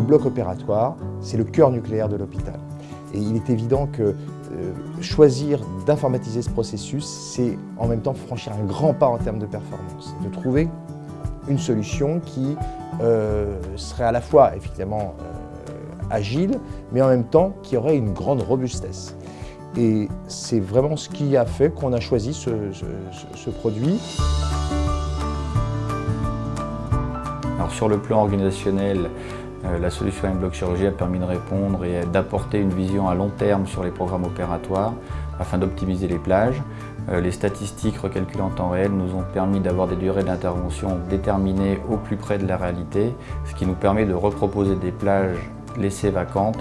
bloc opératoire, c'est le cœur nucléaire de l'hôpital. Et il est évident que euh, choisir d'informatiser ce processus, c'est en même temps franchir un grand pas en termes de performance. De trouver une solution qui euh, serait à la fois effectivement euh, agile, mais en même temps qui aurait une grande robustesse. Et c'est vraiment ce qui a fait qu'on a choisi ce, ce produit. Alors sur le plan organisationnel, la solution M-Block Chirurgie a permis de répondre et d'apporter une vision à long terme sur les programmes opératoires afin d'optimiser les plages. Euh, les statistiques recalculées en temps réel nous ont permis d'avoir des durées d'intervention déterminées au plus près de la réalité, ce qui nous permet de reproposer des plages laissées vacantes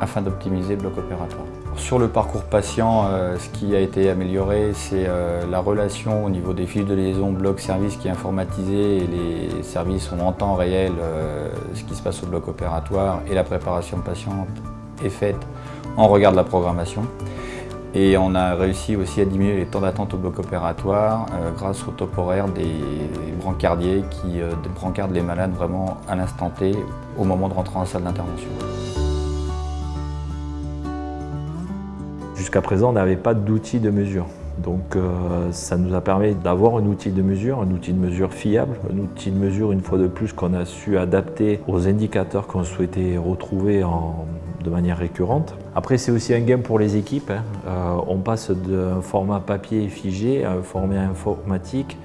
afin d'optimiser le bloc opératoire. Sur le parcours patient, euh, ce qui a été amélioré, c'est euh, la relation au niveau des fiches de liaison bloc-service qui est informatisée et les services ont en temps réel euh, ce qui se passe au bloc opératoire et la préparation patiente est faite en regard de la programmation. Et on a réussi aussi à diminuer les temps d'attente au bloc opératoire grâce au top horaire des brancardiers qui brancardent les malades vraiment à l'instant T au moment de rentrer en salle d'intervention. Jusqu'à présent, on n'avait pas d'outil de mesure. Donc euh, ça nous a permis d'avoir un outil de mesure, un outil de mesure fiable, un outil de mesure une fois de plus qu'on a su adapter aux indicateurs qu'on souhaitait retrouver de manière récurrente. Après c'est aussi un game pour les équipes. Hein. Euh, on passe d'un format papier figé à un format informatique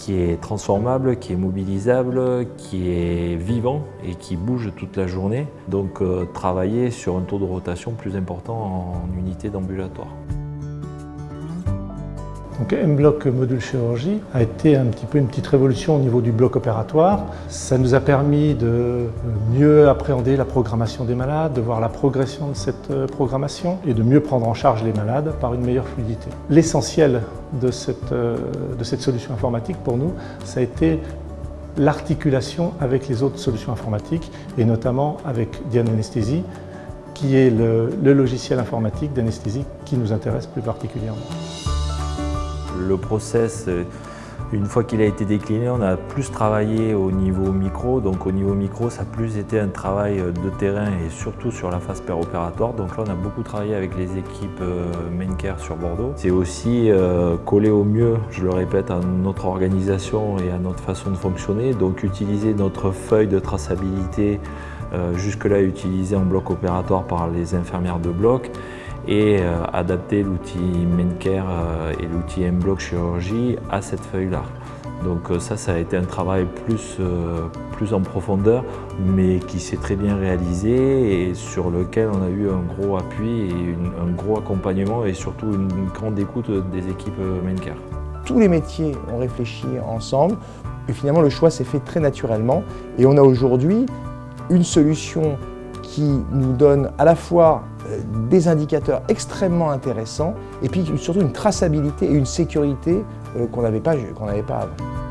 qui est transformable, qui est mobilisable, qui est vivant et qui bouge toute la journée. Donc euh, travailler sur un taux de rotation plus important en unité d'ambulatoire. Donc M-Block module chirurgie a été un petit peu une petite révolution au niveau du bloc opératoire. Ça nous a permis de mieux appréhender la programmation des malades, de voir la progression de cette euh, programmation et de mieux prendre en charge les malades par une meilleure fluidité. L'essentiel de cette, euh, de cette solution informatique pour nous, ça a été l'articulation avec les autres solutions informatiques et notamment avec Diane Anesthésie qui est le logiciel informatique d'anesthésie qui nous intéresse plus particulièrement. Le process, euh, une fois qu'il a été décliné, on a plus travaillé au niveau micro. Donc au niveau micro, ça a plus été un travail euh, de terrain et surtout sur la phase péropératoire. Donc là, on a beaucoup travaillé avec les équipes euh, Maincare sur Bordeaux. C'est aussi coller au mieux, je le répète, à notre organisation et à notre façon de fonctionner. Donc utiliser notre feuille de traçabilité jusque-là utilisée en bloc opératoire par les infirmières de bloc et euh, adapter l'outil Mencare euh, et l'outil M-Block Chirurgie à cette feuille-là. Donc euh, ça, ça a été un travail plus, plus en profondeur, mais qui s'est très bien réalisé et sur lequel on a eu un gros appui et un gros accompagnement et surtout une, grande écoute des équipes Mencare. Tous les métiers ont réfléchi ensemble et finalement le choix s'est fait très naturellement et on a aujourd'hui une solution qui nous donne à la fois des indicateurs extrêmement intéressants et puis surtout une traçabilité et une sécurité euh, qu'on n'avait pas, pas avant.